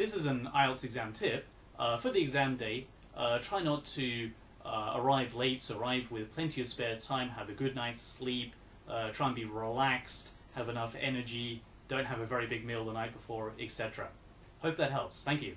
this is an IELTS exam tip. Uh, for the exam day, uh, try not to uh, arrive late, so arrive with plenty of spare time, have a good night's sleep, uh, try and be relaxed, have enough energy, don't have a very big meal the night before, etc. Hope that helps. Thank you.